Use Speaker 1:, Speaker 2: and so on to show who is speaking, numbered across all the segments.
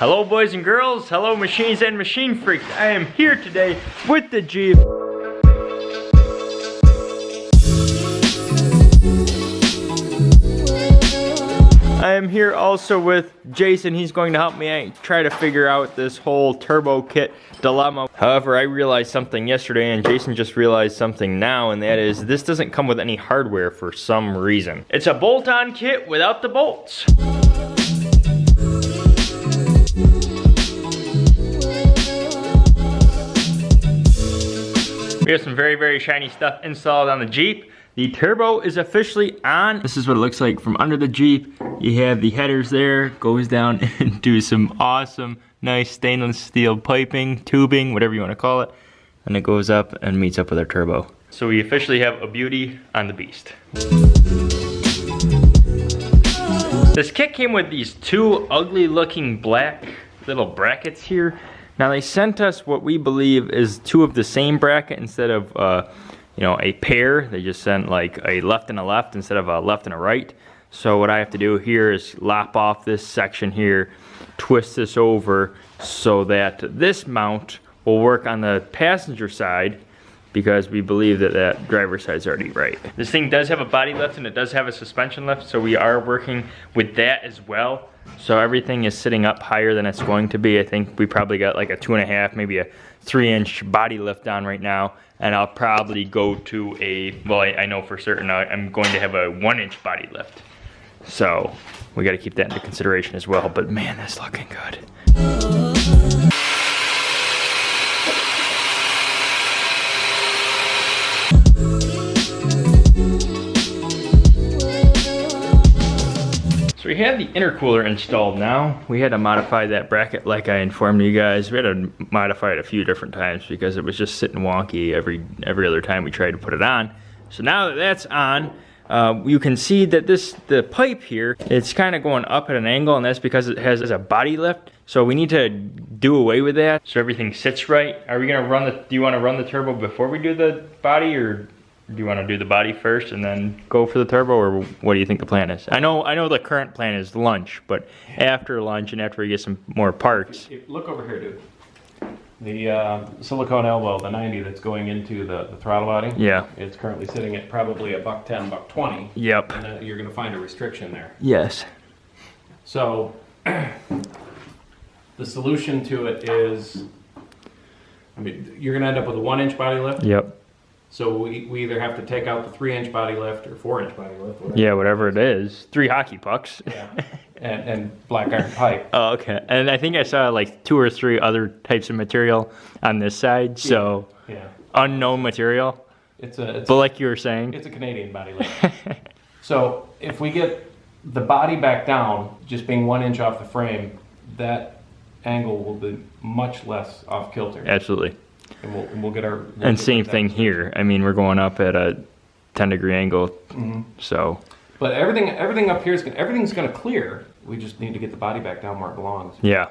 Speaker 1: Hello boys and girls, hello machines and machine freaks. I am here today with the Jeep. I am here also with Jason. He's going to help me try to figure out this whole turbo kit dilemma. However, I realized something yesterday and Jason just realized something now and that is this doesn't come with any hardware for some reason. It's a bolt-on kit without the bolts. Have some very, very shiny stuff installed on the Jeep. The turbo is officially on. This is what it looks like from under the Jeep. You have the headers there, goes down into some awesome, nice stainless steel piping, tubing, whatever you want to call it. And it goes up and meets up with our turbo. So we officially have a beauty on the beast. This kit came with these two ugly looking black little brackets here. Now they sent us what we believe is two of the same bracket instead of, uh, you know, a pair. They just sent like a left and a left instead of a left and a right. So what I have to do here is lop off this section here, twist this over so that this mount will work on the passenger side because we believe that that driver side is already right. This thing does have a body lift and it does have a suspension lift, so we are working with that as well. So everything is sitting up higher than it's going to be. I think we probably got like a two and a half, maybe a three inch body lift on right now. And I'll probably go to a, well, I, I know for certain I'm going to have a one inch body lift. So we got to keep that into consideration as well. But man, that's looking good. We have the intercooler installed now. We had to modify that bracket like I informed you guys. We had to modify it a few different times because it was just sitting wonky every, every other time we tried to put it on. So now that that's on, uh, you can see that this the pipe here, it's kind of going up at an angle and that's because it has a body lift. So we need to do away with that so everything sits right. Are we gonna run the, do you wanna run the turbo before we do the body or do you want to do the body first and then go for the turbo, or what do you think the plan is? I know, I know the current plan is lunch, but after lunch and after we get some more parts.
Speaker 2: Look over here, dude. The uh, silicone elbow, the 90 that's going into the, the throttle body.
Speaker 1: Yeah.
Speaker 2: It's currently sitting at probably a buck 10, buck 20.
Speaker 1: Yep.
Speaker 2: And uh, you're going to find a restriction there.
Speaker 1: Yes.
Speaker 2: So the solution to it is, I mean, you're going to end up with a one inch body lift.
Speaker 1: Yep.
Speaker 2: So we, we either have to take out the three inch body lift or four inch body lift.
Speaker 1: Whatever. Yeah, whatever it is. Three hockey pucks.
Speaker 2: Yeah. And, and black iron pipe.
Speaker 1: Oh, okay. And I think I saw like two or three other types of material on this side. So
Speaker 2: yeah. yeah.
Speaker 1: unknown material.
Speaker 2: It's a. It's
Speaker 1: but like you were saying,
Speaker 2: it's a Canadian body lift. so if we get the body back down, just being one inch off the frame, that angle will be much less off kilter.
Speaker 1: Absolutely.
Speaker 2: And we'll, we'll get our. We'll
Speaker 1: and same thing here. I mean, we're going up at a 10 degree angle, mm -hmm. so.
Speaker 2: But everything, everything up here is going. everything's going to clear. We just need to get the body back down where it belongs.
Speaker 1: Yeah.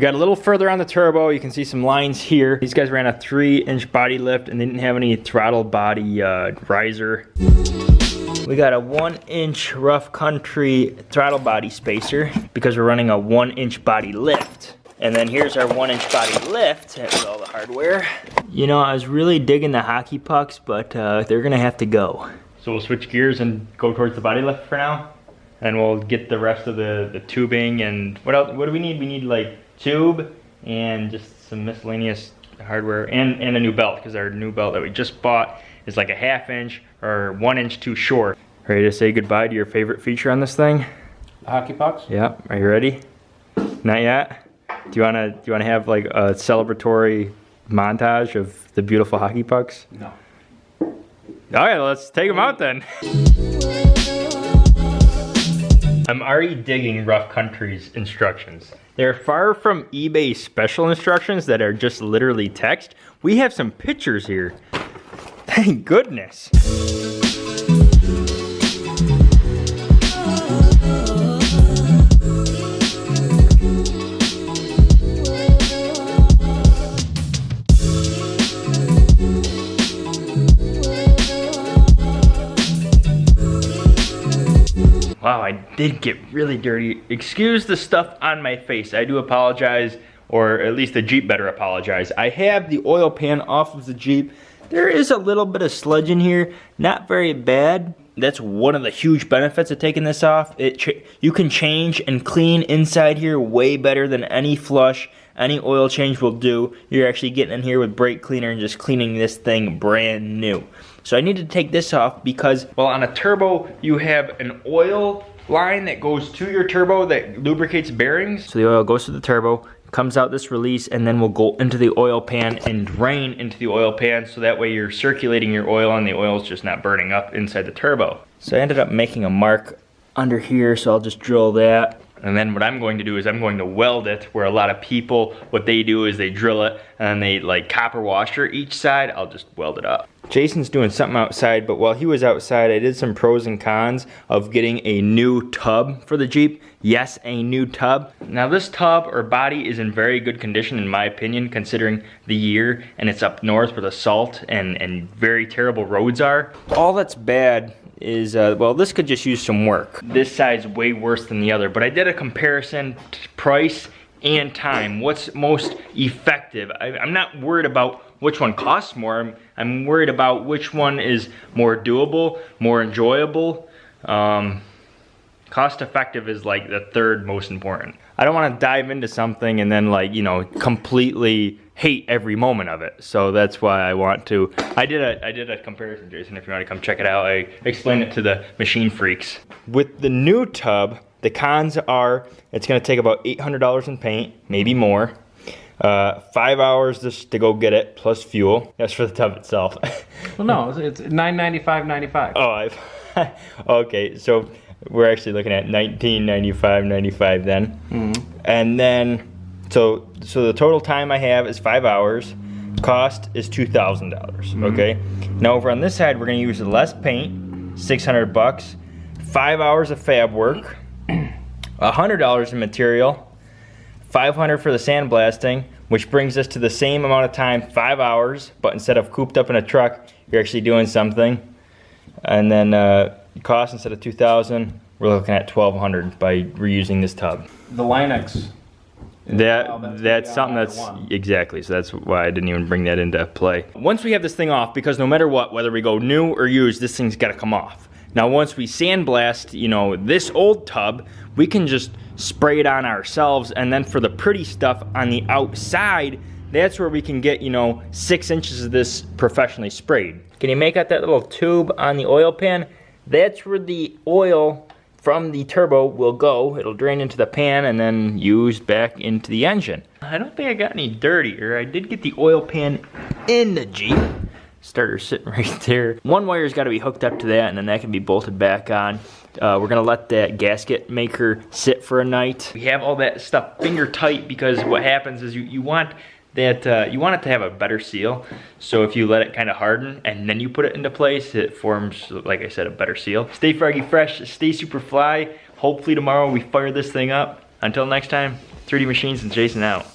Speaker 1: We got a little further on the turbo. You can see some lines here. These guys ran a three inch body lift and they didn't have any throttle body uh, riser. We got a one inch rough country throttle body spacer because we're running a one inch body lift. And then here's our one inch body lift with all the hardware. You know, I was really digging the hockey pucks, but uh, they're gonna have to go. So we'll switch gears and go towards the body lift for now. And we'll get the rest of the, the tubing and what else, what do we need? We need like tube and just some miscellaneous hardware and, and a new belt because our new belt that we just bought is like a half inch or one inch too short. Ready to say goodbye to your favorite feature on this thing?
Speaker 2: The hockey pucks?
Speaker 1: Yeah, are you ready? Not yet? Do you wanna do you wanna have like a celebratory montage of the beautiful hockey pucks?
Speaker 2: No.
Speaker 1: All right, let's take them out then. I'm already digging Rough Country's instructions. They're far from eBay special instructions that are just literally text. We have some pictures here. Thank goodness. wow, I did get really dirty. Excuse the stuff on my face. I do apologize, or at least the Jeep better apologize. I have the oil pan off of the Jeep. There is a little bit of sludge in here, not very bad. That's one of the huge benefits of taking this off. It You can change and clean inside here way better than any flush, any oil change will do. You're actually getting in here with brake cleaner and just cleaning this thing brand new. So I need to take this off because, well, on a turbo, you have an oil line that goes to your turbo that lubricates bearings. So the oil goes to the turbo, comes out this release, and then will go into the oil pan and drain into the oil pan so that way you're circulating your oil and the oil's just not burning up inside the turbo. So I ended up making a mark under here, so I'll just drill that. And then what I'm going to do is I'm going to weld it where a lot of people, what they do is they drill it and then they like copper washer each side. I'll just weld it up. Jason's doing something outside, but while he was outside, I did some pros and cons of getting a new tub for the Jeep. Yes, a new tub. Now this tub or body is in very good condition in my opinion, considering the year and it's up north where the salt and, and very terrible roads are. All that's bad is, uh, well, this could just use some work. This side's way worse than the other, but I did a comparison price and time. What's most effective? I, I'm not worried about which one costs more. I'm, I'm worried about which one is more doable, more enjoyable. Um, cost effective is like the third most important. I don't want to dive into something and then like, you know, completely hate every moment of it. So that's why I want to, I did a, I did a comparison, Jason, if you want to come check it out. I explained it to the machine freaks. With the new tub, the cons are it's going to take about $800 in paint, maybe more. Uh, five hours just to go get it plus fuel. That's for the tub itself.
Speaker 2: well, no, it's nine ninety five ninety five.
Speaker 1: Oh, I've okay. So we're actually looking at nineteen ninety five ninety five then, mm -hmm. and then so so the total time I have is five hours. Cost is two thousand dollars. Mm -hmm. Okay. Now over on this side, we're gonna use less paint, six hundred bucks, five hours of fab work, hundred dollars in material, 500 for the sandblasting, which brings us to the same amount of time, five hours, but instead of cooped up in a truck, you're actually doing something. And then uh, cost instead of 2000 we're looking at 1200 by reusing this tub.
Speaker 2: The Line-X.
Speaker 1: That that's, that's something that's exactly so that's why I didn't even bring that into play. Once we have this thing off, because no matter what, whether we go new or used, this thing's got to come off. Now once we sandblast, you know, this old tub, we can just spray it on ourselves and then for the pretty stuff on the outside, that's where we can get, you know, six inches of this professionally sprayed. Can you make out that little tube on the oil pan? That's where the oil from the turbo will go. It'll drain into the pan and then used back into the engine. I don't think I got any dirtier. I did get the oil pan in the Jeep starter sitting right there. One wire's got to be hooked up to that and then that can be bolted back on. Uh, we're gonna let that gasket maker sit for a night. We have all that stuff finger tight because what happens is you, you want that uh, you want it to have a better seal. So if you let it kind of harden and then you put it into place, it forms, like I said, a better seal. Stay froggy fresh, stay super fly. Hopefully tomorrow we fire this thing up. Until next time, 3D Machines and Jason out.